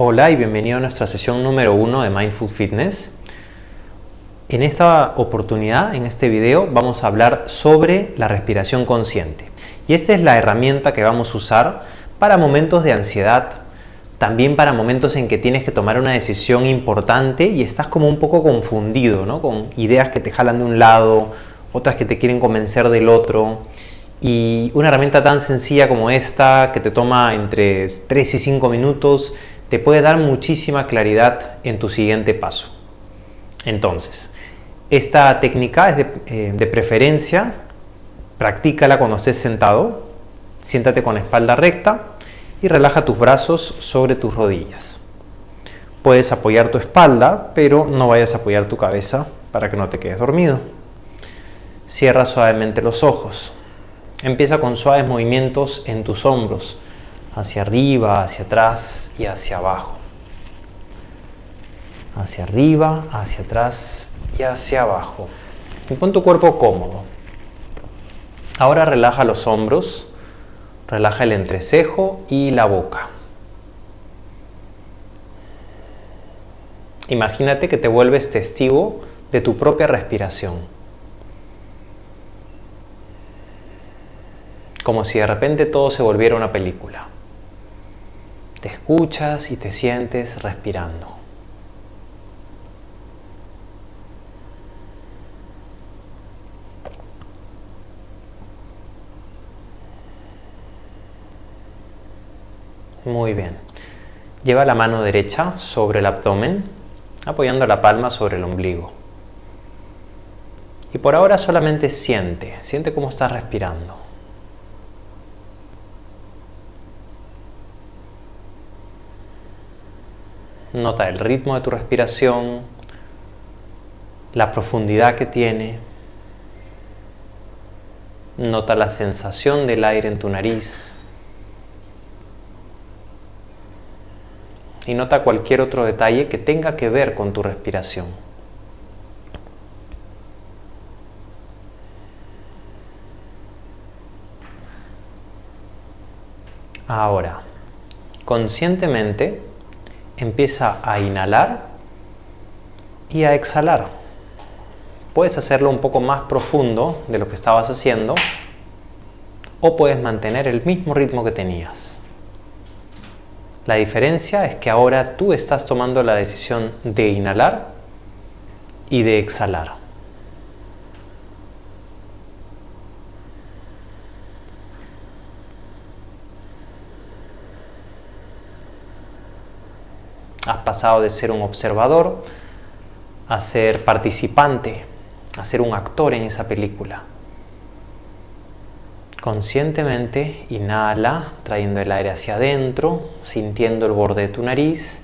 Hola y bienvenido a nuestra sesión número uno de Mindful Fitness. En esta oportunidad, en este video, vamos a hablar sobre la respiración consciente. Y esta es la herramienta que vamos a usar para momentos de ansiedad, también para momentos en que tienes que tomar una decisión importante y estás como un poco confundido, ¿no? con ideas que te jalan de un lado, otras que te quieren convencer del otro. Y una herramienta tan sencilla como esta, que te toma entre 3 y 5 minutos, te puede dar muchísima claridad en tu siguiente paso. Entonces, esta técnica es de, eh, de preferencia, practícala cuando estés sentado, siéntate con la espalda recta y relaja tus brazos sobre tus rodillas. Puedes apoyar tu espalda, pero no vayas a apoyar tu cabeza para que no te quedes dormido. Cierra suavemente los ojos. Empieza con suaves movimientos en tus hombros, hacia arriba, hacia atrás y hacia abajo. Hacia arriba, hacia atrás y hacia abajo. Y pon tu cuerpo cómodo. Ahora relaja los hombros, relaja el entrecejo y la boca. Imagínate que te vuelves testigo de tu propia respiración. Como si de repente todo se volviera una película. Te escuchas y te sientes respirando. Muy bien. Lleva la mano derecha sobre el abdomen, apoyando la palma sobre el ombligo. Y por ahora solamente siente, siente cómo estás respirando. Nota el ritmo de tu respiración, la profundidad que tiene. Nota la sensación del aire en tu nariz. Y nota cualquier otro detalle que tenga que ver con tu respiración. Ahora, conscientemente, empieza a inhalar y a exhalar. Puedes hacerlo un poco más profundo de lo que estabas haciendo o puedes mantener el mismo ritmo que tenías. La diferencia es que ahora tú estás tomando la decisión de inhalar y de exhalar. Has pasado de ser un observador a ser participante, a ser un actor en esa película. Conscientemente inhala, trayendo el aire hacia adentro, sintiendo el borde de tu nariz.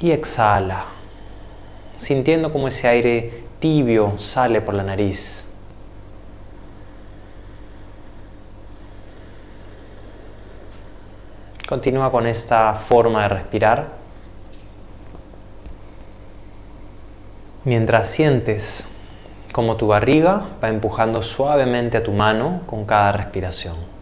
Y exhala, sintiendo como ese aire tibio sale por la nariz. Continúa con esta forma de respirar. Mientras sientes como tu barriga va empujando suavemente a tu mano con cada respiración.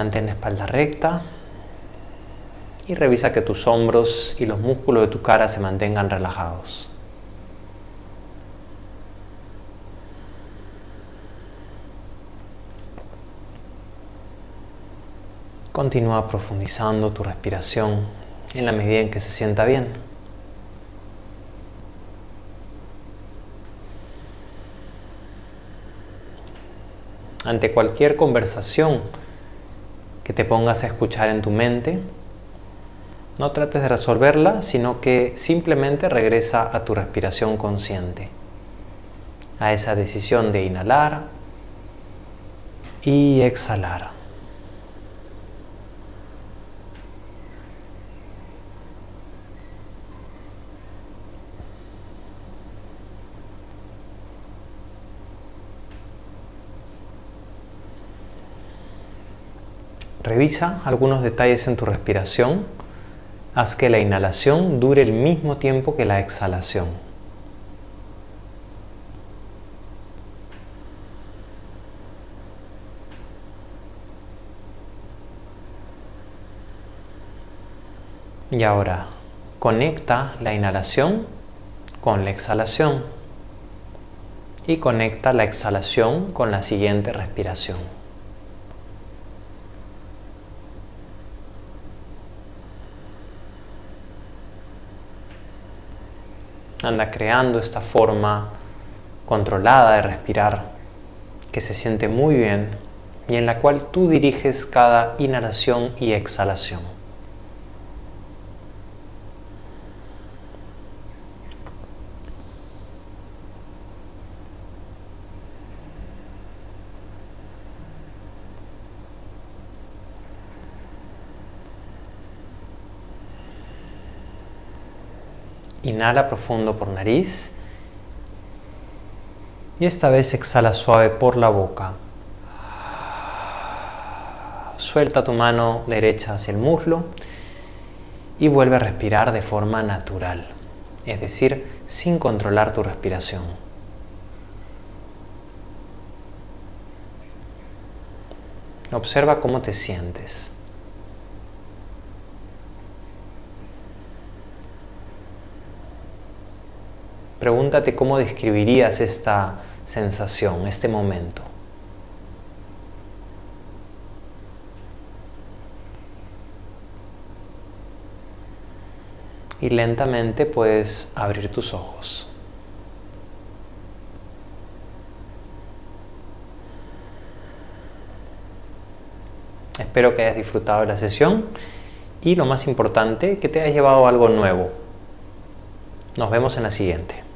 Mantén la espalda recta y revisa que tus hombros y los músculos de tu cara se mantengan relajados. Continúa profundizando tu respiración en la medida en que se sienta bien. Ante cualquier conversación que te pongas a escuchar en tu mente. No trates de resolverla, sino que simplemente regresa a tu respiración consciente, a esa decisión de inhalar y exhalar. Revisa algunos detalles en tu respiración. Haz que la inhalación dure el mismo tiempo que la exhalación. Y ahora conecta la inhalación con la exhalación y conecta la exhalación con la siguiente respiración. Anda creando esta forma controlada de respirar que se siente muy bien y en la cual tú diriges cada inhalación y exhalación. Inhala profundo por nariz. Y esta vez exhala suave por la boca. Suelta tu mano derecha hacia el muslo y vuelve a respirar de forma natural, es decir, sin controlar tu respiración. Observa cómo te sientes. Pregúntate cómo describirías esta sensación, este momento. Y lentamente puedes abrir tus ojos. Espero que hayas disfrutado de la sesión y lo más importante, que te hayas llevado algo nuevo. Nos vemos en la siguiente.